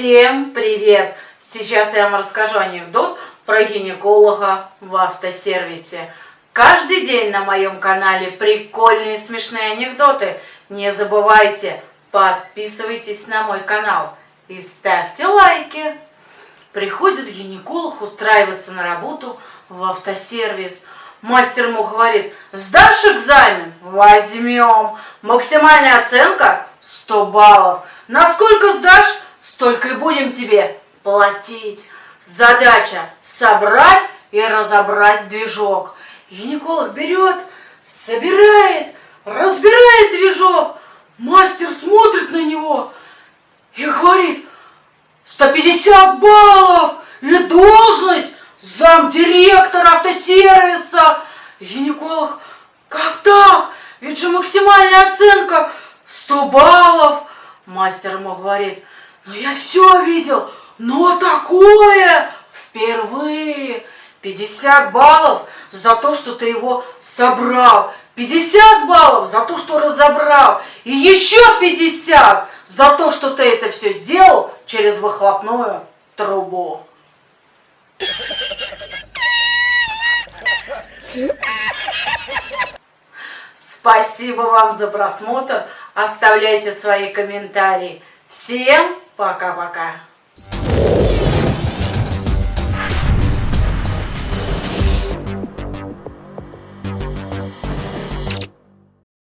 Всем привет! Сейчас я вам расскажу анекдот про гинеколога в автосервисе. Каждый день на моем канале прикольные смешные анекдоты. Не забывайте, подписывайтесь на мой канал и ставьте лайки. Приходит гинеколог устраиваться на работу в автосервис. Мастер ему говорит, сдашь экзамен? Возьмем. Максимальная оценка 100 баллов. Насколько сдашь? Столько и будем тебе платить. Задача собрать и разобрать движок. Гинеколог берет, собирает, разбирает движок. Мастер смотрит на него и говорит, 150 баллов и должность замдиректора автосервиса. Гинеколог, как так? Ведь же максимальная оценка 100 баллов. Мастер ему говорит, ну я все видел, но такое впервые. 50 баллов за то, что ты его собрал. 50 баллов за то, что разобрал. И еще 50 за то, что ты это все сделал через выхлопную трубу. Спасибо вам за просмотр. Оставляйте свои комментарии. Всем Pra cá, cá.